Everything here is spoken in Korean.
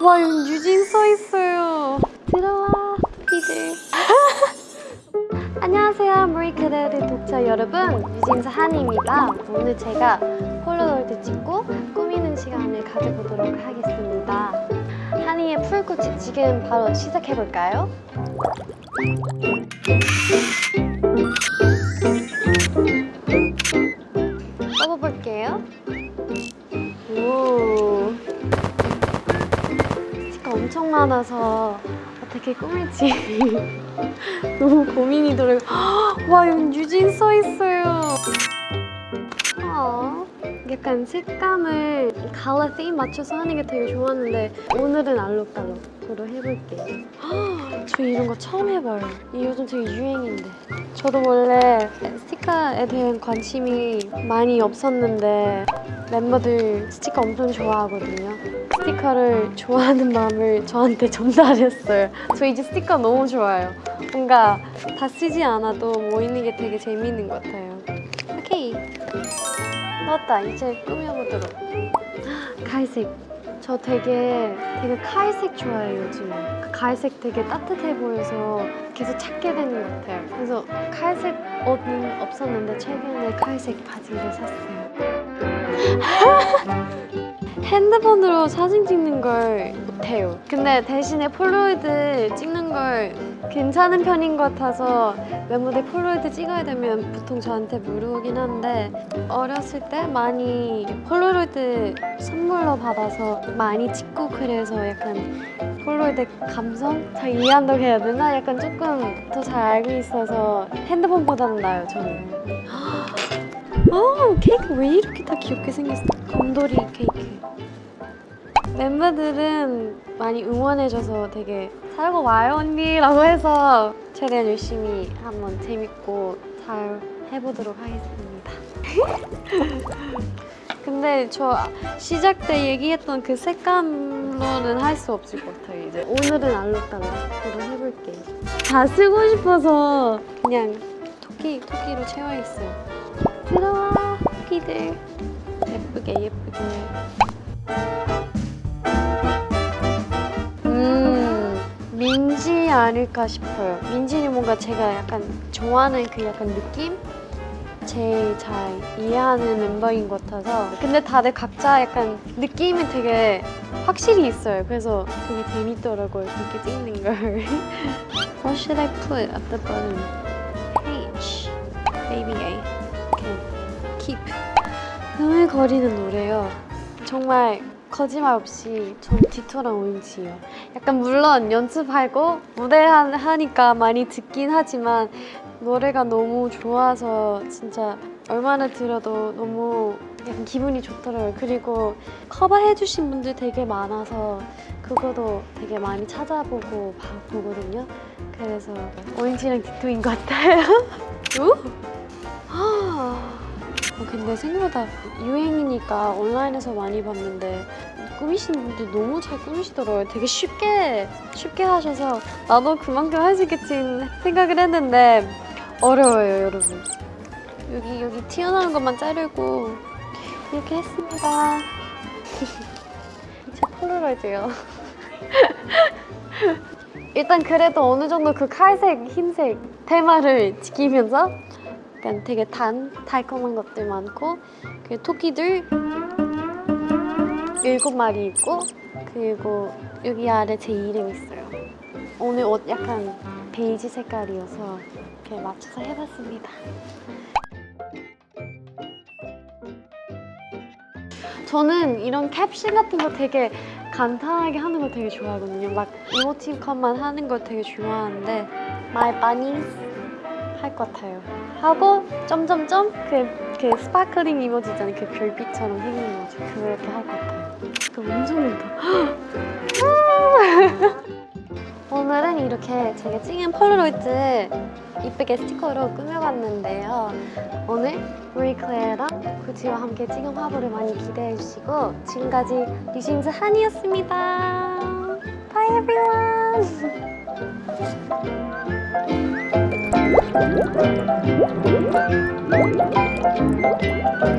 와 유진 써 있어요. 들어와 피들. 안녕하세요 그대의 독자 여러분 유진스 한입니다. 오늘 제가 폴로로이드 찍고 꾸미는 시간을 가져보도록 하겠습니다. 한이의 풀꽃이 지금 바로 시작해볼까요? 뽑아볼게요. 엄청 많아서 어떻게 꾸밀지 너무 고민이 들어요. 와, 여기 유진 써 있어요. 아, 약간 색감을 갈라 팀 맞춰서 하는 게 되게 좋았는데 오늘은 알록달록으로 해볼게요. 저 이런 거 처음 해봐요. 이 요즘 되게 유행인데. 저도 원래 스티커에 대한 관심이 많이 없었는데 멤버들 스티커 엄청 좋아하거든요. 스티커를 좋아하는 마음을 저한테 전달했어요. 저 이제 스티커 너무 좋아요. 뭔가 다 쓰지 않아도 모이는 게 되게 재밌는 것 같아요. 오케이. 넣었다. 이제 꾸며보도록. 갈색. 저 되게 되게 칼색 좋아해요 요즘. 그 갈색 되게 따뜻해 보여서 계속 찾게 되는 것 같아요. 그래서 칼색 옷은 없었는데 최근에 칼색 바지를 샀어요. 핸드폰으로 사진 찍는 걸 못해요. 근데 대신에 폴라로이드 찍는 걸 괜찮은 편인 것 같아서 멤버들 폴라로이드 찍어야 되면 보통 저한테 물어오긴 한데 어렸을 때 많이 폴라로이드 선물로 받아서 많이 찍고 그래서 약간 폴라로이드 감성? 잘 이해한다고 해야 되나? 약간 조금 더 잘 알고 있어서 핸드폰보다는 나아요 저는 어 케이크 왜 이렇게 다 귀엽게 생겼어 곰돌이 케이크 멤버들은 많이 응원해줘서 되게 잘하고 와요 언니 라고 해서 최대한 열심히 한번 재밌고 잘 해보도록 하겠습니다. 근데 저 시작 때 얘기했던 그 색감로는 할 수 없을 것 같아요 이제. 오늘은 알록달록으로 해볼게요. 다 쓰고 싶어서 그냥 토끼, 토끼로 채워있어요. 들어와 토끼들 예쁘게 예쁘게 민지 아닐까 싶어요. 민지는 뭔가 제가 약간 좋아하는 그 약간 느낌? 제일 잘 이해하는 멤버인 것 같아서. 근데 다들 각자 약간 느낌이 되게 확실히 있어요. 그래서 되게 재밌더라고요. 그렇게 찍는 걸. What should I put at the bottom? H. Baby A. Okay. Keep. 흥얼거리는 노래요. 정말 거짓말 없이 전 디토랑 오인지요 약간 물론 연습하고 무대 하- 하니까 많이 듣긴 하지만 노래가 너무 좋아서 진짜 얼마나 들어도 너무 약간 기분이 좋더라고요. 그리고 커버해주신 분들 되게 많아서 그거도 되게 많이 찾아보고 봐- 보거든요. 그래서 오인지랑 디토인 것 같아요. 오? 아, 어, 근데 생각보다 유행이니까 온라인에서 많이 봤는데 꾸미시는 분들 너무 잘 꾸미시더라고요. 되게 쉽게 쉽게 하셔서 나도 그만큼 할 수 있겠지 생각을 했는데 어려워요, 여러분. 여기 여기 튀어나온 것만 자르고 이렇게 했습니다. 제 폴로라이드요. 일단 그래도 어느 정도 그 칼색, 흰색 테마를 지키면서 약간 되게 단, 달콤한 것들 많고 그 토끼들 일곱 마리 있고 그리고 여기 아래 제 이름 있어요. 오늘 옷 약간 베이지 색깔이어서 이렇게 맞춰서 해봤습니다. 저는 이런 캡션 같은 거 되게 간단하게 하는 거 되게 좋아하거든요. 막 이모티콘만 하는 거 되게 좋아하는데 My bunnies 할 것 같아요. 하고 점점점 그, 그 sparkling emoji 있잖아요. 그 별빛처럼 생긴 그거 이렇게 할 것 같아요. 그거 엄청 많다. 오늘은 이렇게 제가 찍은 폴로로이드 이쁘게 스티커로 꾸며봤는데요. 오늘 브리클레랑 구찌와 함께 찍은 화보를 많이 기대해주시고 지금까지 유신즈 한이었습니다. Bye everyone! Thank you.